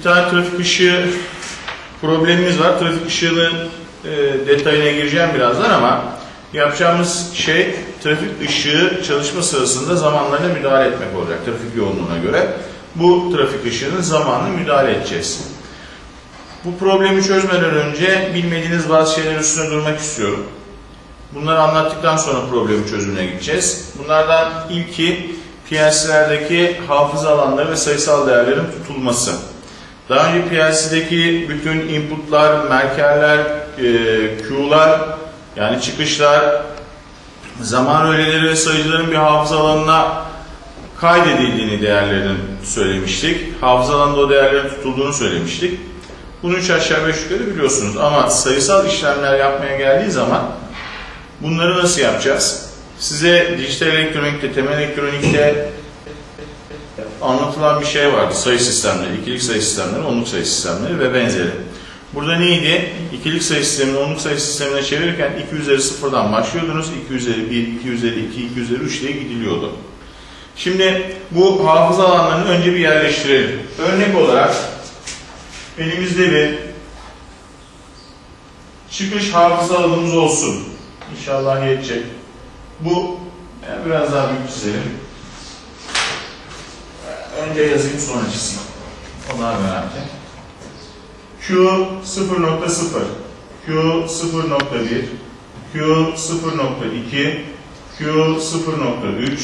Bir tane trafik ışığı problemimiz var. Trafik ışığının e, detayına gireceğim birazdan ama yapacağımız şey trafik ışığı çalışma sırasında zamanlarına müdahale etmek olacak trafik yoğunluğuna göre. Bu trafik ışığının zamanını müdahale edeceğiz. Bu problemi çözmeden önce bilmediğiniz bazı şeyler üstüne durmak istiyorum. Bunları anlattıktan sonra problemin çözümüne gideceğiz. Bunlardan ilki PLC'lerdeki hafıza alanları ve sayısal değerlerin tutulması. Daha önce PLC'deki bütün inputlar, merkerler, e, Q'lar yani çıkışlar, zaman öğeleri ve sayıcıların bir hafıza alanına kaydedildiğini değerlerin söylemiştik. Hafıza alanında o değerlerin tutulduğunu söylemiştik. Bunu üç aşağı beş yukarı biliyorsunuz ama sayısal işlemler yapmaya geldiği zaman bunları nasıl yapacağız? Size dijital elektronikte, temel elektronikte anlatılan bir şey vardı. Sayı sistemleri, ikilik sayı sistemleri, onluk sayı sistemleri ve benzeri. Burada neydi? İkilik sayı sistemini onluk sayı sistemine çevirirken 2 üzeri sıfırdan başlıyordunuz. 2 üzeri 1, 2 üzeri 2, 2 üzeri 3 diye gidiliyordu. Şimdi bu hafıza alanlarını önce bir yerleştirelim. Örnek olarak elimizde bir çıkış hafıza alanımız olsun. İnşallah yetecek. Bu biraz daha büyük çizelim. Önce yazayım sonra çizeyim. Onlar önemli. Q 0.0 Q 0.1 Q 0.2 Q 0.3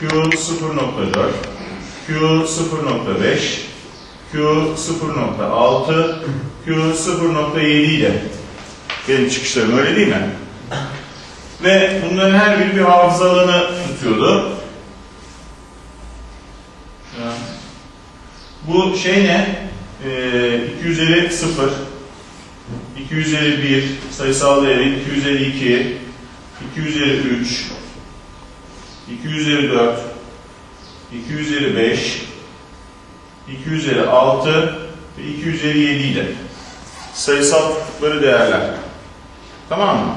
Q 0.4 Q 0.5 Q 0.6 Q 0.7 ile benim çıkışlarım öyle değil mi? Ve bunların her biri bir hafıza alanı tutuyordu. Bu şey ne? Ee, 2 üzeri 0, 2 üzeri 1 sayısal değeri, 2 üzeri 2, 2 üzeri 3, 2 üzeri 4, 2 üzeri 5, 2 üzeri 6 ve 2 üzeri 7 ile sayısal tuttukları değerler. Tamam mı?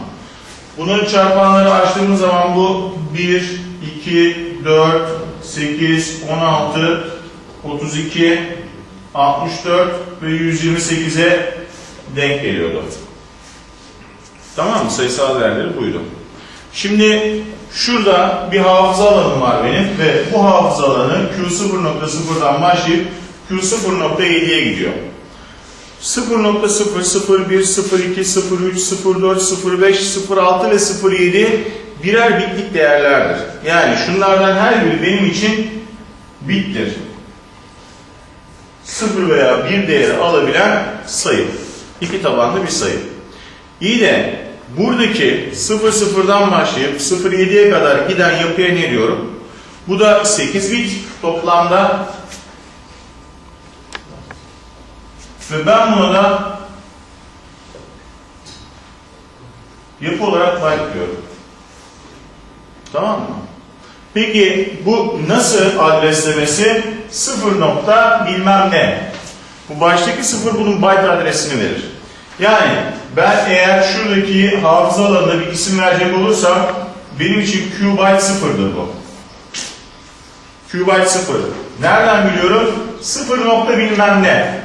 Bunun çarpanları açtığımız zaman bu 1, 2, 4, 8, 16, 32, 64 ve 128'e denk geliyordu. Tamam mı? Sayısal değerleri buydu. Şimdi şurada bir hafıza alanım var benim ve bu hafıza alanı Q0.0'dan başlayıp Q0.7'ye gidiyor. 0.0, 01, 02, 03, 04, 05, 06 ve 07 birer bitlik değerlerdir. Yani şunlardan her biri benim için bittir. 0 veya 1 değeri alabilen sayı. İki tabanlı bir sayı. İyi de buradaki 0 0'dan başlayıp 07'ye kadar giden yapıya ne diyorum? Bu da 8 bit toplamda ve ben buna da yapı olarak byte diyorum. Tamam mı? Peki bu nasıl adreslemesi? Sıfır nokta bilmem ne. Bu baştaki sıfır bunun byte adresini verir. Yani ben eğer şuradaki hafıza alanına bir isim verecek olursam benim için Q byte sıfırdır bu. Q byte sıfır. Nereden biliyorum? Sıfır nokta bilmem ne.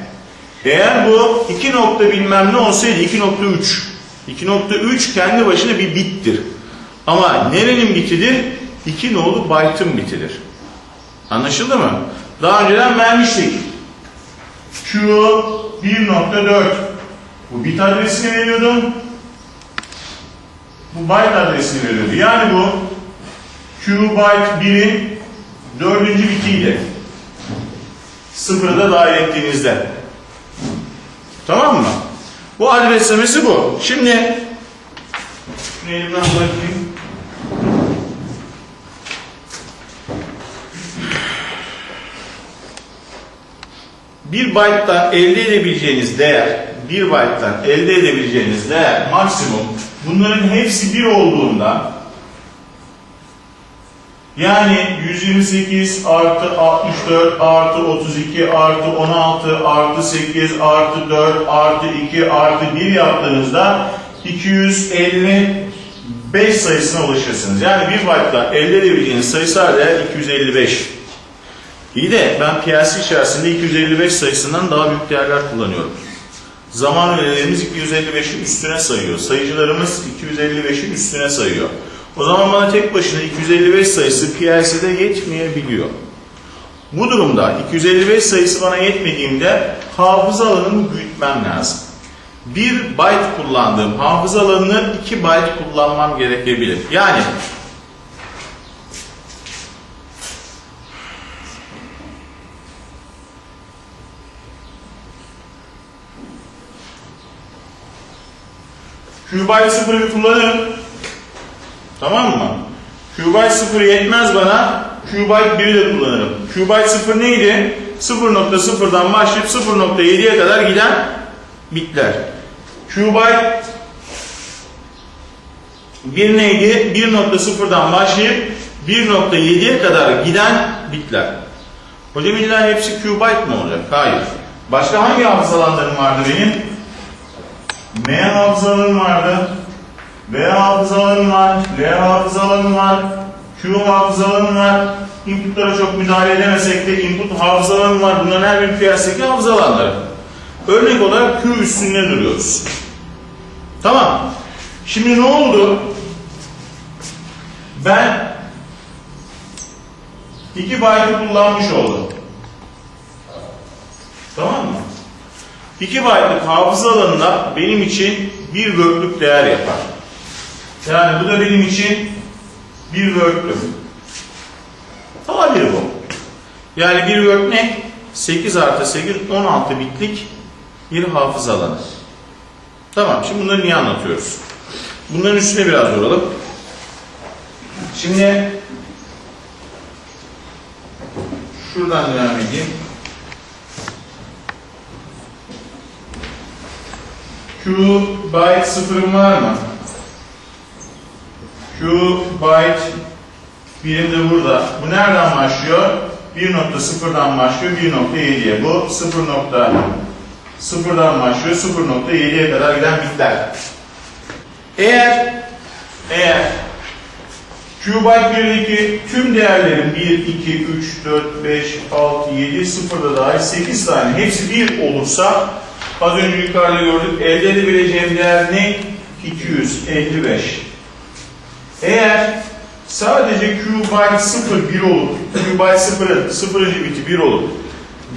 Eğer bu iki nokta bilmem ne olsaydı 2.3. 2.3 kendi başına bir bittir. Ama nerenin bitidir? 2 nolu byte'ın bitidir. Anlaşıldı mı? Daha önceden vermiştik. Q 1.4 bu bit adresini veriyordu. Bu byte adresini veriyordu. Yani bu Q byte 1'in dördüncü bitiydi. Sıfırı da dahil ettiğinizde. Tamam mı? Bu adreslemesi bu. Şimdi elimden bırakayım. Bir byte'dan elde edebileceğiniz değer, bir byte'dan elde edebileceğiniz değer maksimum bunların hepsi bir olduğunda yani 128 artı 64 artı 32 artı 16 artı 8 artı 4 artı 2 artı 1 yaptığınızda 255 sayısına ulaşırsınız. Yani bir byte'dan elde edebileceğiniz sayısal değer 255. İyi de ben PLC içerisinde 255 sayısından daha büyük değerler kullanıyorum. Zaman öğelerimiz 255'in üstüne sayıyor. Sayıcılarımız 255'in üstüne sayıyor. O zaman bana tek başına 255 sayısı PLC'de yetmeyebiliyor. Bu durumda 255 sayısı bana yetmediğinde hafıza alanını büyütmem lazım. 1 byte kullandığım hafıza alanını 2 byte kullanmam gerekebilir. Yani Qbyte 0'ı bir kullanırım. Tamam mı? Qbyte 0 yetmez bana. Qbyte 1'i de kullanırım. Qbyte 0 neydi? 0.0'dan başlayıp 0.7'ye kadar giden bitler. Qbyte 1 neydi? 1.0'dan başlayıp 1.7'ye kadar giden bitler. Hocam illa hepsi Qbyte mi olacak? Hayır. Başka hangi hafıza alanlarım vardı benim? M hafıza alanım vardı. V hafıza alanım var. L hafıza alanım var. Q hafıza alanım var. Inputlara çok müdahale edemesek de input hafıza alanım var. Bunların her bir piyasadaki hafıza. Örnek olarak Q üstünde duruyoruz. Tamam. Şimdi ne oldu? Ben 2 byte'ı kullanmış oldum. Tamam mı? 2 byte'lık hafıza alanına benim için bir word'lük değer yapar. Yani bu da benim için bir word'lük. Tabir bu. Yani bir word ne? 8 artı 8, 16 bitlik bir hafıza alanı. Tamam, şimdi bunları niye anlatıyoruz? Bunların üstüne biraz duralım. Şimdi şuradan devam edeyim. Q byte sıfırım var mı? Q byte birim de burada. Bu nereden başlıyor? 1.0'dan başlıyor 1.7'ye. Bu 0.0'dan başlıyor 0.7'ye kadar giden bitler. Eğer eğer Q byte 1'deki tüm değerlerin 1, 2, 3, 4, 5, 6, 7, 0'da dahil 8 tane hepsi 1 olursa Az önce yukarıda gördük. Elde edebileceğim değer ne? 255. Eğer sadece Q byte 0 1 olup, Q byte 0'ın 0. biti 1 olup,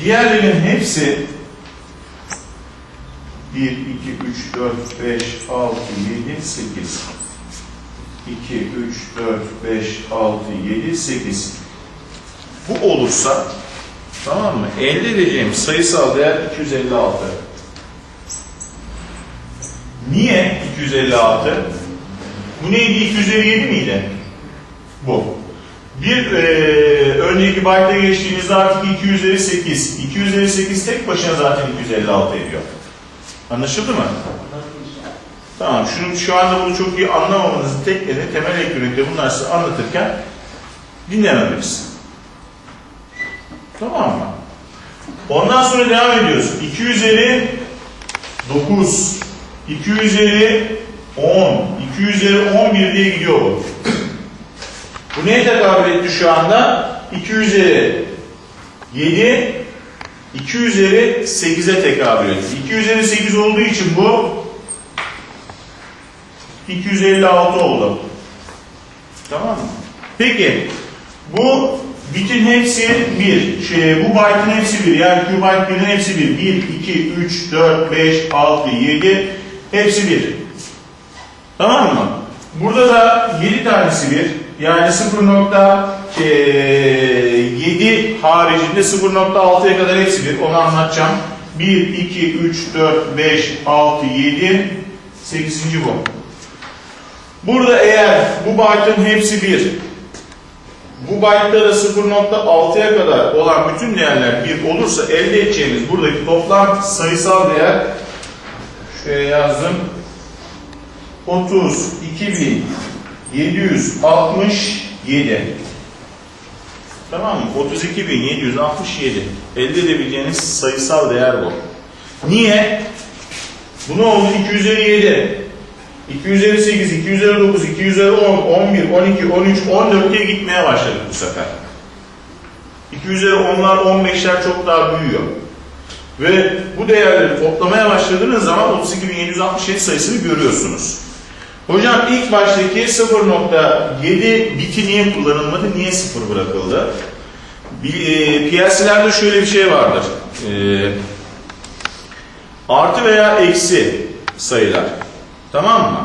diğerlerinin hepsi 1, 2, 3, 4, 5, 6, 7, 8. 2, 3, 4, 5, 6, 7, 8. Bu olursa tamam mı? Elde edeceğim sayısal değer 256. Niye 256? Bu neydi? 257 miydi? Bu. Bir e, önceki byte'a geçtiğimizde artık 2 üzeri 8. 2 üzeri 8 tek başına zaten 256 ediyor. Anlaşıldı mı? Tamam. Şunu, şu anda bunu çok iyi anlamamanızın tek nedeni temel elektronikte bunlar size anlatırken dinlememeniz. Tamam mı? Ondan sonra devam ediyoruz. 2 üzeri 9 2 üzeri 10, 2 üzeri 11 diye gidiyor bu. Bu neye tekabül etti şu anda? 2 üzeri 7, 2 üzeri 8'e tekabül etti. 2 üzeri 8 olduğu için bu 256 oldu. Tamam mı? Peki bu bitin hepsi 1. Şey, bu byte'ın hepsi 1. Yani Q byte 1'in hepsi 1. 1, 2, 3, 4, 5, 6, 7, Hepsi bir. Tamam mı? Burada da 7 tanesi bir. Yani 0.7 haricinde 0.6'ya kadar hepsi bir. Onu anlatacağım. 1, 2, 3, 4, 5, 6, 7, 8. bu. Burada eğer bu byte'ın hepsi bir, bu byte'da da 0.6'ya kadar olan bütün değerler bir olursa elde edeceğimiz buradaki toplam sayısal değer Şuraya yazdım. 32.767. Tamam mı? 32.767. Elde edebileceğiniz sayısal değer bu. Niye? Bu ne oldu? 2 üzeri 7. 2 üzeri 8, 2 üzeri 9, 2 üzeri 10, 11, 12, 13, 14 diye gitmeye başladık bu sefer. 2 üzeri 10'lar 15'ler çok daha büyüyor. Ve bu değerleri toplamaya başladığınız zaman 32.767 sayısını görüyorsunuz. Hocam ilk baştaki 0.7 biti niye kullanılmadı, niye 0 bırakıldı? E, PLC'lerde şöyle bir şey vardır. E, artı veya eksi sayılar. Tamam mı?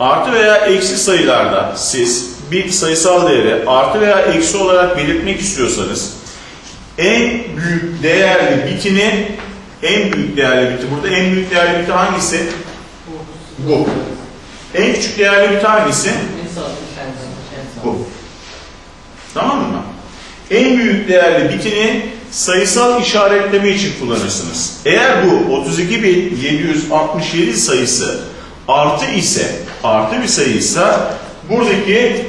Artı veya eksi sayılarda siz bir sayısal değeri artı veya eksi olarak belirtmek istiyorsanız en büyük değerli bitini en büyük değerli biti burada en büyük değerli biti hangisi? Bu. En küçük değerli biti hangisi? Bu. Tamam mı? En büyük değerli bitini sayısal işaretleme için kullanırsınız. Eğer bu 32.767 sayısı artı ise, artı bir sayıysa buradaki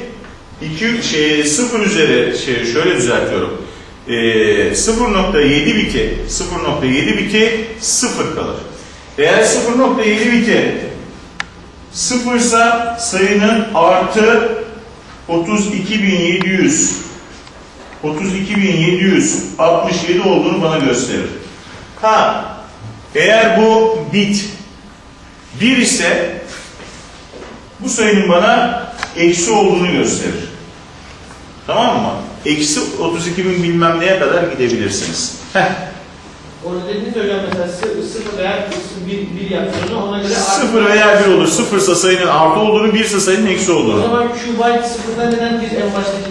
2 şey 0 üzeri şey şöyle düzeltiyorum. Ee, 0.7 biti 0.7 biti 0 kalır. Eğer 0.7 biti 0 ise sayının artı 32.700 32.767 olduğunu bana gösterir. Ha, eğer bu bit 1 ise bu sayının bana eksi olduğunu gösterir. Tamam mı? Eksi 32 bin bilmem neye kadar gidebilirsiniz. Heh. Orada dediğiniz hocam mesela sı- sıfır veya bir, bir yaptığını ona göre artı- Sıfır veya bir olur. Sıfırsa sayının artı olduğunu, birse sayının eksi O olduğunu. zaman Q byte sıfırdan neden biz en baştaki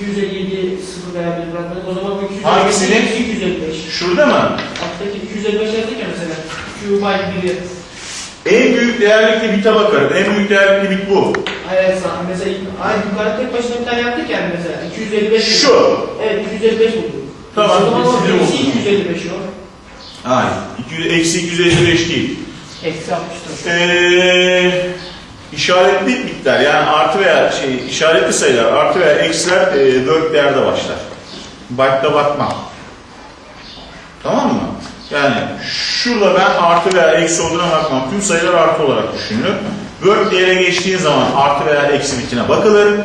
257 sıfır veya bir bırakmadık? O zaman bu 255 Hangisini? 255. Şurada mı? Alttaki 255 yazdık ya mesela. Q byte biri. En büyük değerlikli bite bakarım. En büyük değerlikli bit bu. Hayır sağ mesela aynı yukarı tek başına bir tane yaptık yani mesela. 255 bulduk. Şu. Evet 255 bulduk. Tamam, O zaman eksi eksi oldu. 255 o. Hayır. 200, eksi 255 değil. Eksi 64. Ee, işaretli bitler yani artı veya şey işaretli sayılar artı veya eksiler e, word değerde başlar. Byte'da bakma. Tamam mı? Yani şurada ben artı veya eksi olduğuna bakmam. Tüm sayılar artı olarak düşünülür. Word değere geçtiğin zaman artı veya eksi bitine bakılır.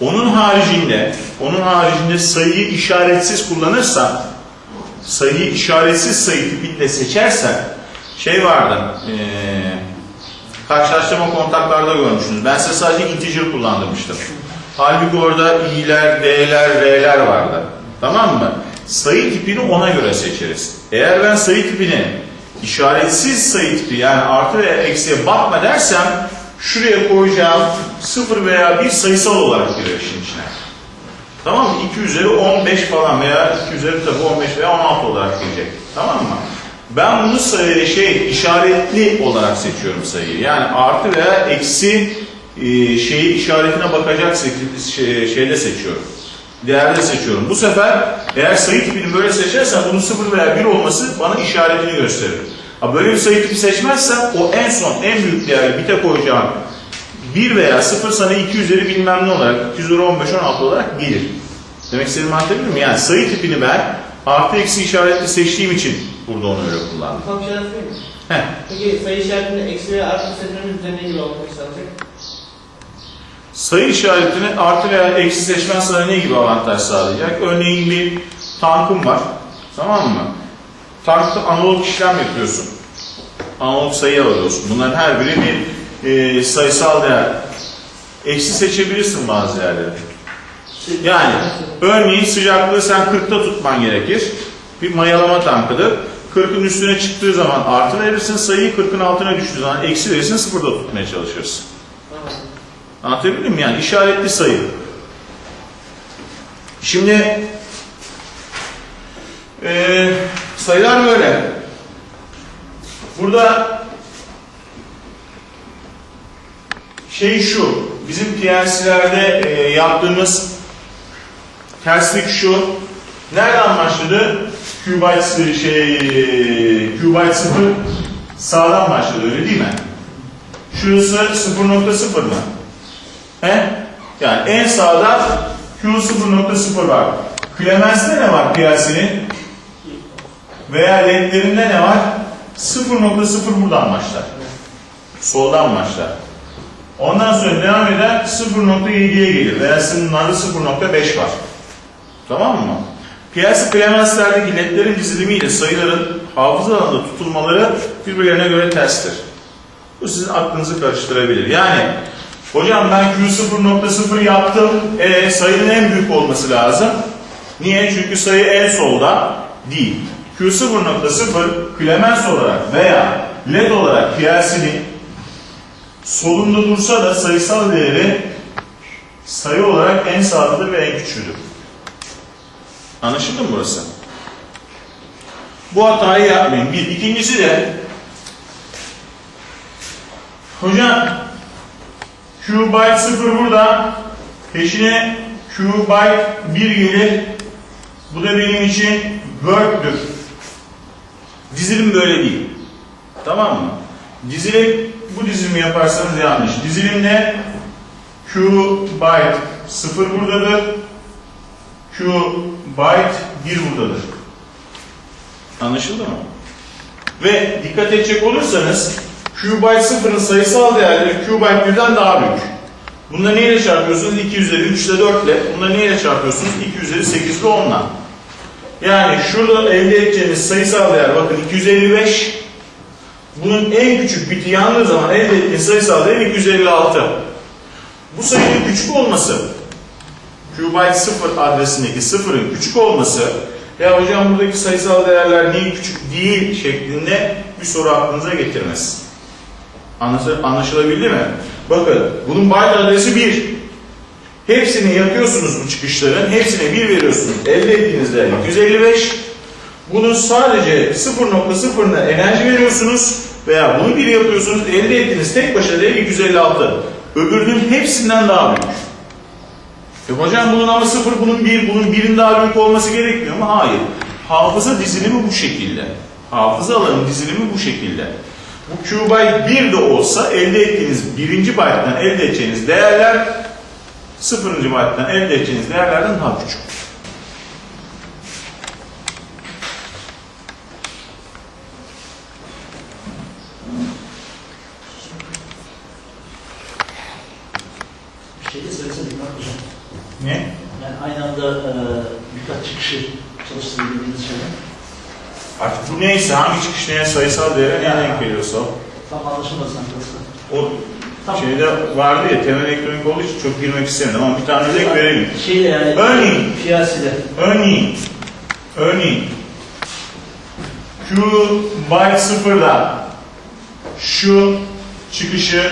Onun haricinde, onun haricinde sayıyı işaretsiz kullanırsan, sayıyı işaretsiz sayı tipiyle seçersen, şey vardı, eee karşılaştırma kontaklarda görmüşsünüz. Ben size sadece integer kullandırmıştım. Halbuki orada i'ler, d'ler, r'ler vardı. Tamam mı? Sayı tipini ona göre seçeriz. Eğer ben sayı tipini işaretsiz sayı tipi yani artı veya eksiye bakma dersem şuraya koyacağım 0 veya 1 sayısal olarak girer işin içine. Tamam mı? 2 üzeri 15 falan veya 2 üzeri tabii 15 veya 16 olarak gelecek. Tamam mı? Ben bunu sayı, şey işaretli olarak seçiyorum sayıyı. Yani artı veya eksi e, şeyi işaretine bakacak şey, şeyde seçiyorum. Değerde seçiyorum. Bu sefer eğer sayı tipini böyle seçersem bunun 0 veya 1 olması bana işaretini gösterir. Ha böyle bir sayı tipi seçmezsem o en son en büyük değerli bite koyacağım 1 veya 0 sana 2 üzeri bilmem ne olarak 2 üzeri 15 16 olarak gelir. Demek istediğimi anlatabiliyor muyum? Yani sayı tipini ben artı eksi işaretli seçtiğim için burada onu öyle kullandım. Tam şey? Heh. Peki sayı işaretinde eksi veya artı seçmemiz üzerine gibi olmak istedik. Sayı işaretini artı veya eksi seçmen sana ne gibi avantaj sağlayacak? Örneğin bir tankın var. Tamam mı? Tankta analog işlem yapıyorsun. Analog sayı alıyorsun. Bunların her biri bir e, sayısal değer. Eksi seçebilirsin bazı yerleri. Yani örneğin sıcaklığı sen 40'ta tutman gerekir. Bir mayalama tankıdır. 40'ın üstüne çıktığı zaman artı verirsin, sayıyı 40'ın altına düştüğü zaman eksi verirsin, sıfırda tutmaya çalışırsın. Anlatabildim mi? Yani işaretli sayı. Şimdi eee, sayılar böyle. Burada şey şu, bizim PLC'lerde eee, yaptığımız terslik şu. Nereden başladı? Qbyte şey, Qbyte 0 sağdan başladı öyle değil mi? Şurası 0.0 mı? He? Yani en sağda Q 0.0 var. Clemens'te ne var PLC'nin? Veya ledlerinde ne var? 0.0 buradan başlar. Soldan başlar. Ondan sonra devam eden 0.7'ye gelir. Veya sınırlarda 0.5 var. Tamam mı? PLC Clemence'lerdeki ledlerin dizilimiyle sayıların hafıza alanında tutulmaları birbirlerine göre terstir. Bu sizin aklınızı karıştırabilir. Yani hocam ben Q0.0 yaptım. E, sayının en büyük olması lazım. Niye? Çünkü sayı en solda değil. Q0.0 Clemens olarak veya LED olarak PLC'nin solunda dursa da sayısal değeri sayı olarak en sağdadır ve en küçüğüdür. Anlaşıldı mı burası? Bu hatayı yapmayın. Bir. İkincisi de hocam Q byte 0 burada peşine Q byte 1 gelir. Bu da benim için work'tür. Dizilim böyle değil. Tamam mı? Dizilim bu dizilimi yaparsanız yanlış. Dizilimde Q byte 0 buradadır. Q byte 1 buradadır. Anlaşıldı mı? Ve dikkat edecek olursanız Q byte 0'ın sayısal değerleri Q byte 1'den daha büyük. Bunları neyle çarpıyorsunuz? 2 üzeri 3 ile 4 ile. Bunları neyle çarpıyorsunuz? 2 üzeri 8 ile 10 ile. Yani şurada elde edeceğiniz sayısal değer bakın 255. Bunun en küçük biti yandığı zaman elde ettiğiniz sayısal değer 256. Bu sayının küçük olması, qbyte 0 adresindeki sıfırın küçük olması, ya hocam buradaki sayısal değerler niye küçük değil şeklinde bir soru aklınıza getirmez. Anlaşıl- Anlaşılabildi mi? Bakın bunun byte adresi 1. Hepsini yakıyorsunuz bu çıkışların. Hepsine 1 veriyorsunuz. Elde ettiğiniz değer 255. Bunun sadece 0.0'ına enerji veriyorsunuz veya bunu 1 yapıyorsunuz. Elde ettiğiniz tek başına değer 256. Öbürünün hepsinden daha büyük. E hocam bunun ama 0, bunun 1, bunun 1'in daha büyük olması gerekmiyor mu? Hayır. Hafıza dizilimi bu şekilde. Hafıza alanı dizilimi bu şekilde. Bu Q byte 1 de olsa elde ettiğiniz birinci byte'den elde edeceğiniz değerler sıfırıncı byte'den elde edeceğiniz değerlerden daha küçük. Bir şey de söylesene Murat Hocam. Ne? Yani aynı anda e, birkaç çıkışı çalıştırabildiğiniz şeyler. Artık bu neyse hangi çıkış neye sayısal değere ne denk geliyorsa. Tam anlaşılmaz o Tamam. şeyde vardı ya temel elektronik olduğu için çok girmek istemedim ama bir tane örnek verelim. Şeyle yani Örneğin. piyasede. Örneğin, örneğin Q byte sıfırda şu çıkışı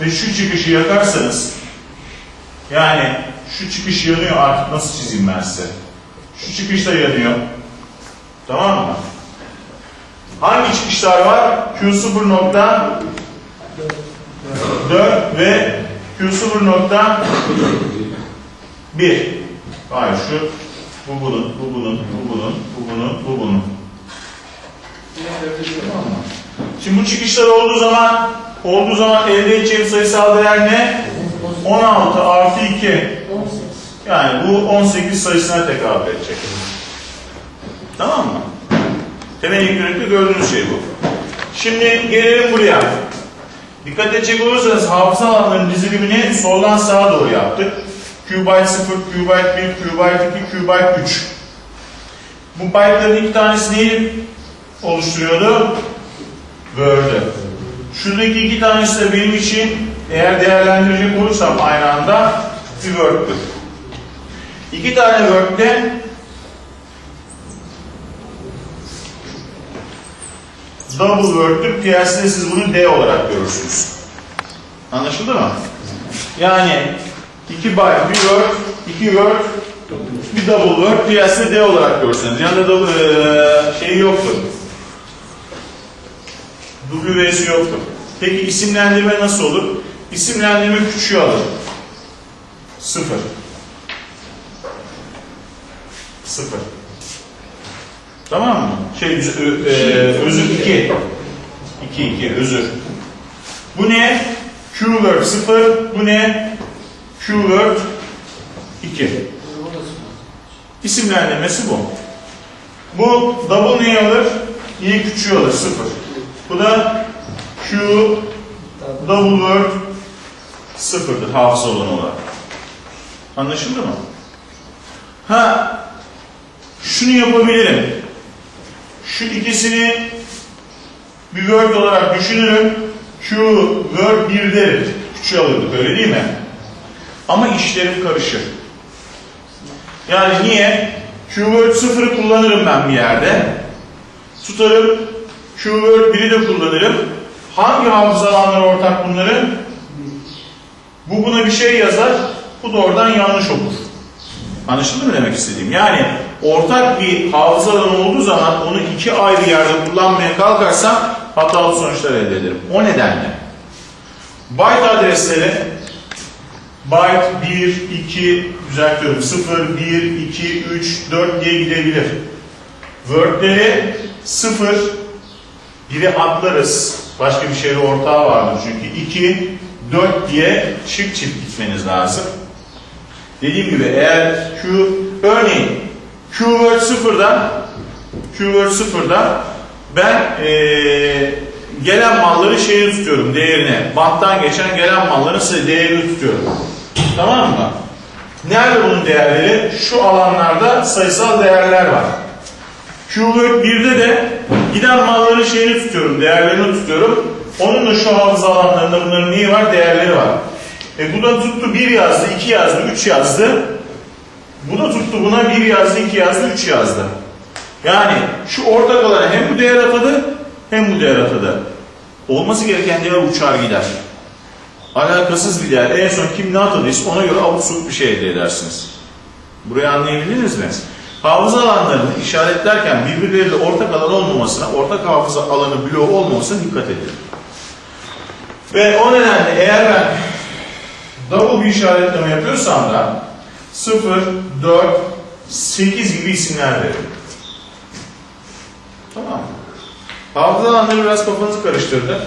ve şu çıkışı yakarsanız yani şu çıkış yanıyor artık nasıl çizeyim ben size? Şu çıkış da yanıyor. Tamam mı? Hangi çıkışlar var? Q0 nokta 4 ve Q0 nokta 1. Hayır şu bu bunun, bu bunun, bu bunun, bu bunun, bu bunun. Şimdi bu çıkışlar olduğu zaman olduğu zaman elde edeceğim sayısal değer ne? 16 artı 2. 18. Yani bu 18 sayısına tekabül edecek. Tamam mı? Temel elektronikte gördüğünüz şey bu. Şimdi gelelim buraya. Dikkat edecek olursanız hafıza alanlarının dizilimini soldan sağa doğru yaptık. Q byte 0, Q byte 1, Q byte 2, Q byte 3. Bu byte'ların iki tanesi neyi oluşturuyordu? Word'ü. Şuradaki iki tanesi de benim için eğer değerlendirecek olursam aynı anda bir Word'tür. İki tane Word'de double Word'tür. Piyasada siz bunu D olarak görürsünüz. Anlaşıldı mı? Yani 2 byte bir word, 2 word, bir double word piyasada D olarak görürsünüz. Yanında da eee, şey yoktur. W'si yoktur. Peki isimlendirme nasıl olur? İsimlendirme küçüğü alır. Sıfır. Sıfır. Tamam mı? Şey, ö- eee, özür 2. 2, 2, özür. Bu ne? Q-word 0, bu ne? Q-word 2. İsimlendirmesi bu. Bu double neyi alır? İyi küçüğü alır, 0. Bu da Q double word 0'dır hafıza olanı olarak. Anlaşıldı mı? Ha, şunu yapabilirim. Şu ikisini bir word olarak düşünürüm. Q word 1 derim. Küçüğü alırdık öyle değil mi? Ama işlerim karışır. Yani niye? Q-word 0'ı kullanırım ben bir yerde. Tutarım. Q-word 1'i de kullanırım. Hangi hafıza ortak bunların? Bu buna bir şey yazar. Bu da oradan yanlış okur. Anlaşıldı mı demek istediğim? Yani ortak bir hafıza alanı olduğu zaman onu iki ayrı yerde kullanmaya kalkarsam hatalı sonuçlar elde ederim. O nedenle byte adresleri byte 1, 2, düzeltiyorum 0, 1, 2, 3, 4 diye gidebilir. Word'leri 0, 1'i atlarız. Başka bir şeyle ortağı vardır çünkü 2, 4 diye çift çift gitmeniz lazım. Dediğim gibi eğer Q, örneğin 0'da Q word 0'da ben eee, gelen malları şeyi tutuyorum değerine. Banttan geçen gelen malların değerini tutuyorum. Tamam mı? Nerede bunun değerleri? Şu alanlarda sayısal değerler var. Q-Word 1'de de giden malların şeyini tutuyorum, değerlerini tutuyorum. Onun da şu hafıza alanlarında bunların neyi var? Değerleri var. E bu da tuttu 1 yazdı, 2 yazdı, 3 yazdı. Bu da tuttu buna 1 yazdı, 2 yazdı, 3 yazdı. Yani şu ortak alana hem bu değer atadı hem bu değer atadı. Olması gereken değer uçar gider. Alakasız bir değer. En son kim ne atadıysa ona göre abuk bir şey elde edersiniz. Burayı anlayabildiniz mi? Hafıza alanlarını işaretlerken birbirleriyle ortak alan olmamasına, ortak hafıza alanı bloğu olmamasına dikkat edin. Ve o nedenle eğer ben double bir işaretleme yapıyorsam da 0, 4, 8 gibi isimler veririm. Tamam mı? Hafıza alanları biraz kafanızı karıştırdı.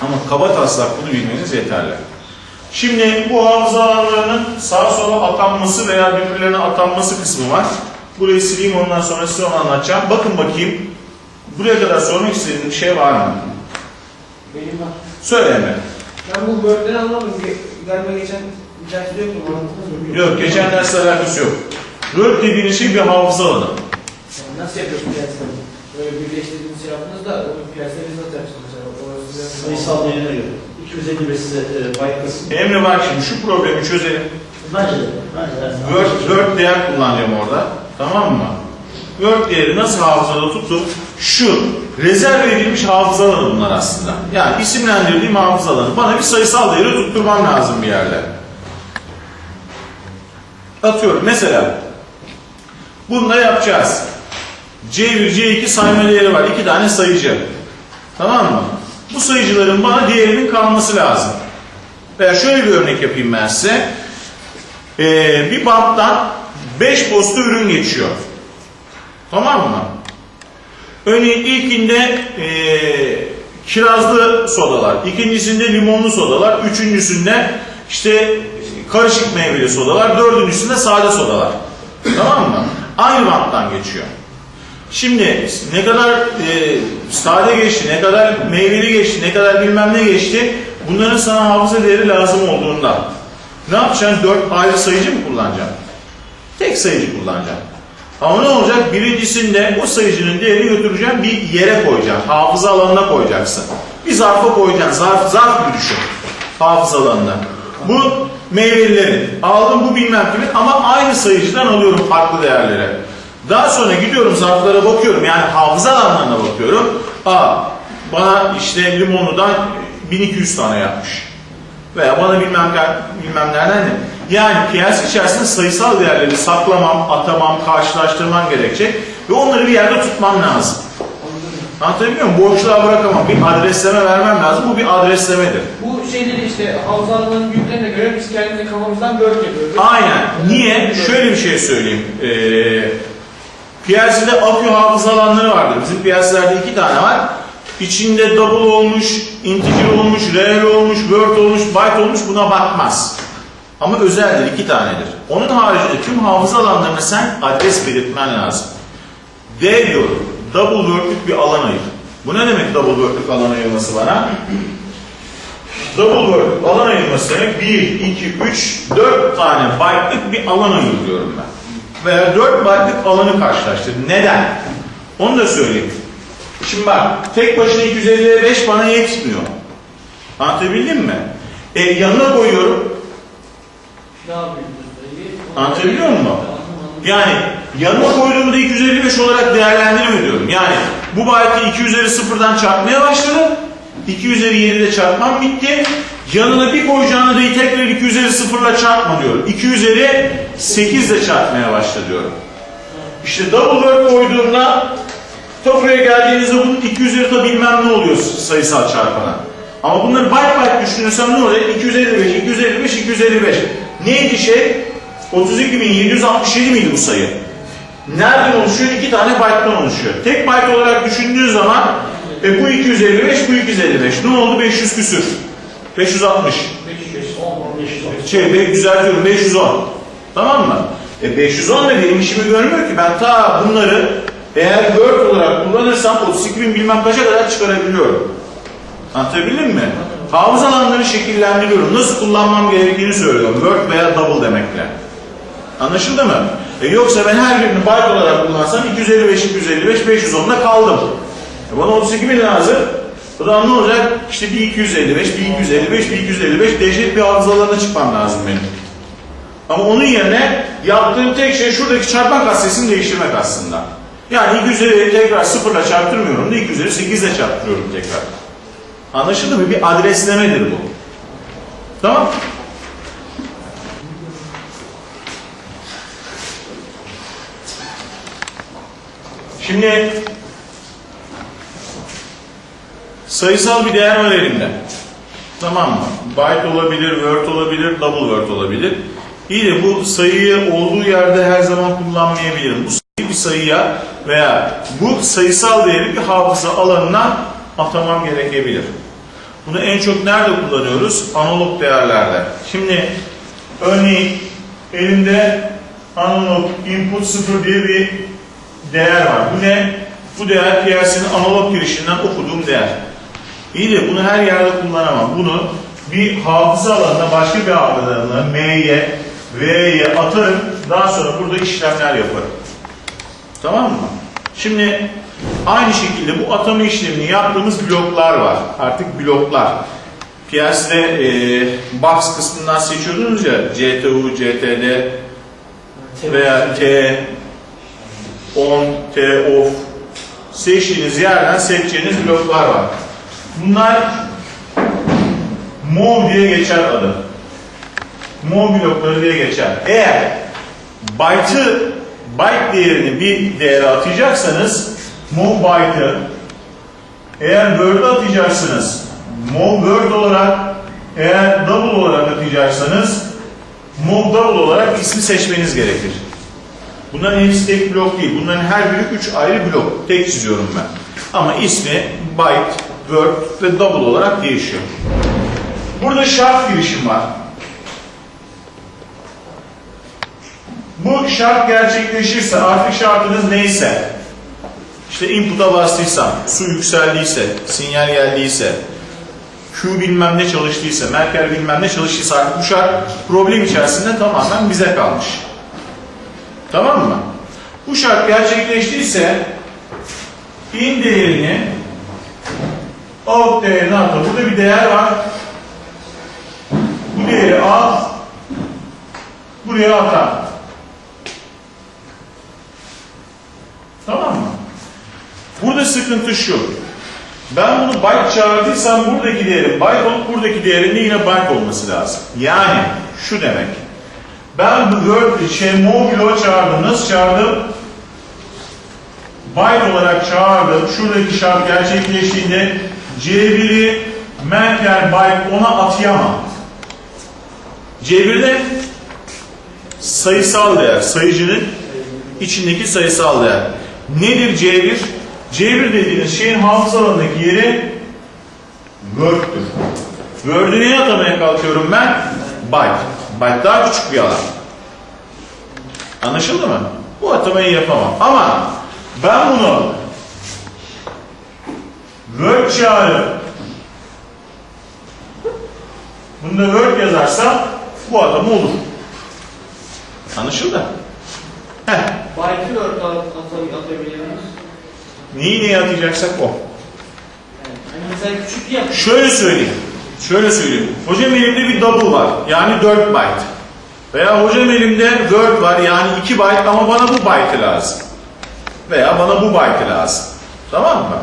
Ama kaba taslak bunu bilmeniz yeterli. Şimdi bu hafıza alanlarının sağa sola atanması veya birbirlerine atanması kısmı var. Burayı sileyim ondan sonra size onu anlatacağım. Bakın bakayım. Buraya kadar sormak istediğiniz bir şey var mı? Benim var. Söyle Emre. Ben bu böğürtleri anlamadım. Ge- Galiba geçen Yok, geçen dersle alakası yok. Word dediğiniz şey bir hafıza alanı. Yani Nasıl yapıyorsun piyasayı? Böyle birleştirdiğiniz şey yaptınız da o piyasayı biz nasıl yapacağız mesela? Orası biraz- Sayısal değerine göre. 255 size e, kısmı. Emre bak şimdi şu problemi çözelim. Bence de. Bence de. Word, Word değer kullanacağım orada. Tamam mı? Word değeri nasıl hafızada tuttum? Şu, rezerv edilmiş hafıza alanı bunlar aslında. Yani isimlendirdiğim hafıza alanı. Bana bir sayısal değeri tutturmam lazım bir yerde. Atıyorum mesela. Bunu da yapacağız. C1, C2 sayma değeri var. İki tane sayıcı. Tamam mı? Bu sayıcıların bana değerinin kalması lazım. Veya şöyle bir örnek yapayım ben size. Ee, bir banttan 5 posta ürün geçiyor. Tamam mı? Örneğin ilkinde ee, kirazlı sodalar, ikincisinde limonlu sodalar, üçüncüsünde işte karışık meyveli sodalar, dördüncüsünde sade sodalar. Tamam mı? Aynı banttan geçiyor. Şimdi ne kadar e, sade geçti, ne kadar meyveli geçti, ne kadar bilmem ne geçti, bunların sana hafıza değeri lazım olduğunda ne yapacaksın? Dört ayrı sayıcı mı kullanacaksın? Tek sayıcı kullanacaksın. Ama ne olacak? Birincisinde o sayıcının değerini götüreceğim bir yere koyacaksın. Hafıza alanına koyacaksın. Bir zarfa koyacaksın. Zarf, zarf gibi düşün. Hafıza alanına. Bu meyvelilerin. Aldım bu bilmem kimin ama aynı sayıcıdan alıyorum farklı değerleri. Daha sonra gidiyorum zarflara bakıyorum. Yani hafıza alanlarına bakıyorum. Aa bana işte limonludan 1200 tane yapmış. Veya bana bilmem, bilmem nereden ne. Yani piyasa içerisinde sayısal değerleri saklamam, atamam, karşılaştırmam gerekecek. Ve onları bir yerde tutmam lazım. Anlatabiliyor muyum? Boşluğa bırakamam. Bir adresleme vermem lazım. Bu bir adreslemedir. Bu şeyleri işte havzalarının büyüklerine göre biz kendimize kafamızdan bölge yapıyoruz. Aynen. Niye? Şöyle bir şey söyleyeyim. Ee, PLC'de akü hafıza alanları vardır. Bizim PLC'lerde iki tane var. İçinde double olmuş, integer olmuş, reel olmuş, word olmuş, byte olmuş buna bakmaz. Ama özeldir, iki tanedir. Onun haricinde tüm hafıza alanlarına sen adres belirtmen lazım. D diyorum, double word'lük bir alan ayır. Bu ne demek double word'lük alan ayırması bana? Double word alan ayırması demek 1, 2, 3, 4 tane byte'lık bir alan ayırıyorum ben. veya 4 byte'lık alanı karşılaştır. Neden? Onu da söyleyeyim. Şimdi bak tek başına 255 bana yetmiyor. Anlatabildim mi? E, yanına koyuyorum. Anlatabiliyor muyum? Yani yanına koyduğumda 255 olarak değerlendirme diyorum. Yani bu byte'ı 2 üzeri sıfırdan çarpmaya başladım. 2 üzeri 7'de çarpmam bitti. Yanına bir koyacağına da tekrar 2 üzeri sıfırla çarpma diyorum. 2 üzeri 8 ile çarpmaya başla diyorum. İşte double word koyduğumda ta geldiğinizde bunun 2 üzeri ta bilmem ne oluyor sayısal çarpana. Ama bunları byte byte düşünürsem ne olacak? 255, 255, 255. Neydi şey? 32.767 miydi bu sayı? Nereden oluşuyor? İki tane byte'dan oluşuyor. Tek byte olarak düşündüğü zaman e, bu 255, bu 255. Ne oldu? 500 küsür. 560. 510, 510. Şey, be- düzeltiyorum 510. Tamam mı? E 510 da benim işimi görmüyor ki. Ben ta bunları eğer Word olarak kullanırsam 32 bin bilmem kaça kadar çıkarabiliyorum. Anlatabildim mi? Hafıza alanları şekillendiriyorum. Nasıl kullanmam gerektiğini söylüyorum. Word veya double demekle. Anlaşıldı mı? E yoksa ben her birini byte olarak kullansam 255, 255, 510'da kaldım. E bana 32 bin lazım. O zaman ne olacak? İşte bir 255, bir 255, bir 255 dehşet bir hafıza alanına çıkmam lazım benim. Ama onun yerine yaptığım tek şey şuradaki çarpma katsesini değiştirmek aslında. Yani 250'yi tekrar sıfırla çarptırmıyorum da 250 8 ile çarptırıyorum tekrar. Anlaşıldı mı? Bir adreslemedir bu. Tamam? Şimdi sayısal bir değer var elimde. Tamam mı? Byte olabilir, word olabilir, double word olabilir. İyi de bu sayıyı olduğu yerde her zaman kullanmayabilirim. Bu sayıyı bir sayıya veya bu sayısal değeri bir hafıza alanına atamam gerekebilir. Bunu en çok nerede kullanıyoruz? Analog değerlerde. Şimdi örneğin elimde analog input 0 diye bir değer var. Bu ne? Bu değer PLC'nin analog girişinden okuduğum değer. İyi de bunu her yerde kullanamam. Bunu bir hafıza alanına, başka bir hafıza alanına, M'ye, V'ye atarım. Daha sonra burada işlemler yaparım. Tamam mı? Şimdi aynı şekilde bu atama işlemini yaptığımız bloklar var. Artık bloklar. PLC'de e, box kısmından seçiyordunuz ya CTU, CTD veya T, on, T, off seçtiğiniz yerden seçeceğiniz bloklar var. Bunlar mov diye geçer adı. Mov blokları diye geçer. Eğer byte'ı byte değerini bir değere atacaksanız mov byte'ı eğer word'ı atacaksınız mov word olarak eğer double olarak atacaksanız mov double olarak ismi seçmeniz gerekir. Bunların hepsi tek blok değil. Bunların her biri üç ayrı blok. Tek çiziyorum ben. Ama ismi byte, word ve double olarak değişiyor. Burada şart girişim var. Bu şart gerçekleşirse artık şartınız neyse işte input'a bastıysam, su yükseldiyse, sinyal geldiyse, Q bilmem ne çalıştıysa, Merkel bilmem ne çalıştıysa artık bu şart problem içerisinde tamamen bize kalmış. Tamam mı? Bu şart gerçekleştiyse in değerini out değerine atar. Burada bir değer var. Bu değeri al buraya atar. Tamam mı? Burada sıkıntı şu. Ben bunu byte çağırdıysam buradaki değerin byte olup buradaki değerin de yine byte olması lazım. Yani şu demek. Ben word şey mobilo çağırdım. Nasıl çağırdım? Byte olarak çağırdım. Şuradaki şart gerçekleştiğinde C1'i Merkel byte ona atayamam. C1'de sayısal değer, sayıcının içindeki sayısal değer. Nedir C1? C1 dediğiniz şeyin hafıza alanındaki yeri Word'dür. Word'ü neye atamaya kalkıyorum ben? Byte. Byte daha küçük bir alan. Anlaşıldı mı? Bu atamayı yapamam. Ama ben bunu Word çağırıp bunda Word yazarsam bu atama olur. Anlaşıldı? Heh, Byte'ı ört at, at, atabilir miyiz? neyi neye atacaksak o. Yani hani mesela küçük yap. Şöyle söyleyeyim. Şöyle söyleyeyim. Hocam elimde bir double var. Yani 4 byte. Veya hocam elimde word var. Yani 2 byte ama bana bu byte lazım. Veya bana bu byte lazım. Tamam mı?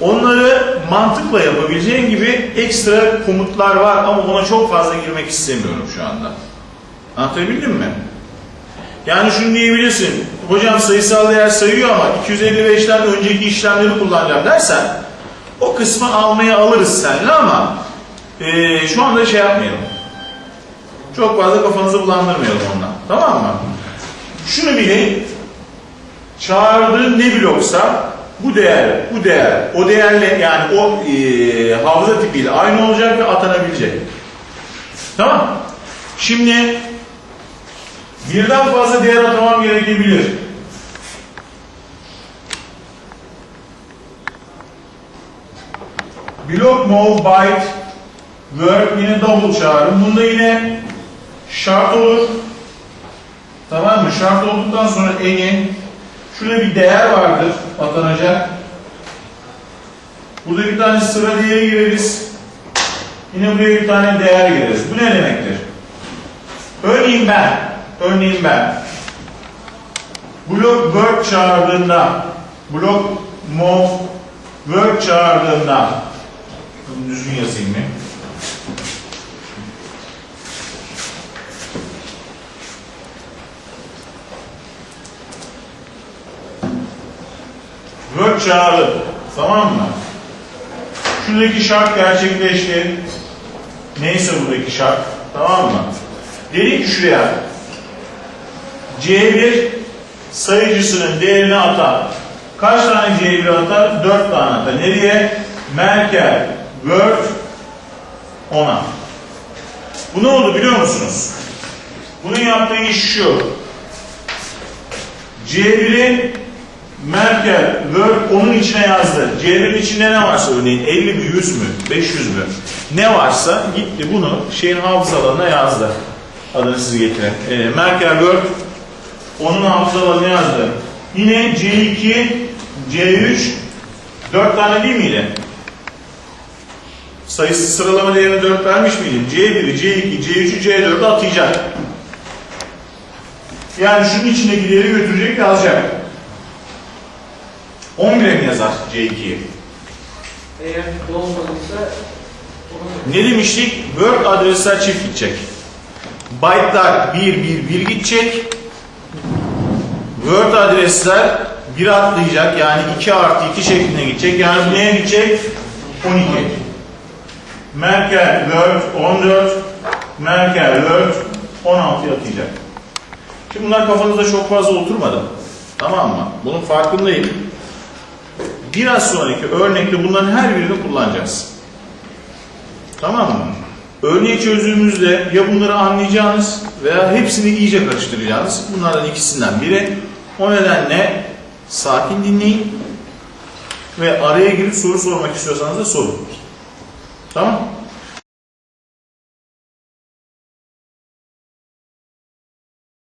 Onları mantıkla yapabileceğin gibi ekstra komutlar var ama ona çok fazla girmek istemiyorum şu anda. Anlatabildim mi? Yani şunu diyebilirsin. Hocam sayısal değer sayıyor ama 255'ten önceki işlemleri kullanacağım dersen o kısmı almaya alırız seninle ama eee, şu anda şey yapmayalım. Çok fazla kafanızı bulandırmayalım ondan. Tamam mı? Şunu bilin. Çağırdığın ne bloksa bu değer, bu değer, o değerle yani o eee hafıza tipiyle aynı olacak ve atanabilecek. Tamam. Şimdi birden fazla değer atamam gerekebilir. Block move byte word yine double çağırın. Bunda yine şart olur. Tamam mı? Şart olduktan sonra eni şurada bir değer vardır atanacak. Burada bir tane sıra değeri gireriz. Yine buraya bir tane değer gireriz. Bu ne demektir? Örneğin ben, örneğin ben blok word çağırdığında blok move word çağırdığında bunu düzgün yazayım mı? Word çağrı. Tamam mı? Şuradaki şart gerçekleşti. Neyse buradaki şart. Tamam mı? Dedik ki şuraya C1 sayıcısının değerini atar. Kaç tane C1 atar? 4 tane atar. Nereye? Merkel, Word, 10'a. Bu ne oldu biliyor musunuz? Bunun yaptığı iş şu. C1'i Merkel, Word onun içine yazdı. C1'in içinde ne varsa örneğin 50 mi, 100 mü, 500 mü ne varsa gitti bunu şeyin hafıza alanına yazdı. Adını siz getirin. Ee, Merkel, Word onun hafıza alanına yazdı. Yine C2, C3 4 tane değil miydi? Sayısı sıralama değerini 4 vermiş miydim? C1'i, C2, C3'ü, C4'ü atayacak. Yani şunun içindeki değeri götürecek yazacak. 11'e mi yazar C2'yi? Eğer dolmadıysa Ne demiştik? Word adresler çift gidecek. Byte'lar 1, 1, 1 gidecek. Word adresler 1 atlayacak. Yani 2 artı 2 şeklinde gidecek. Yani neye gidecek? 12. Merkel Word 14. Merkel Word 16'ya atacak. Şimdi bunlar kafanızda çok fazla oturmadı. Tamam mı? Bunun farkındayım. Biraz sonraki örnekte bunların her birini kullanacağız. Tamam mı? Örneği çözdüğümüzde ya bunları anlayacağınız veya hepsini iyice karıştıracağınız bunlardan ikisinden biri. O nedenle sakin dinleyin ve araya girip soru sormak istiyorsanız da sorun. Tamam?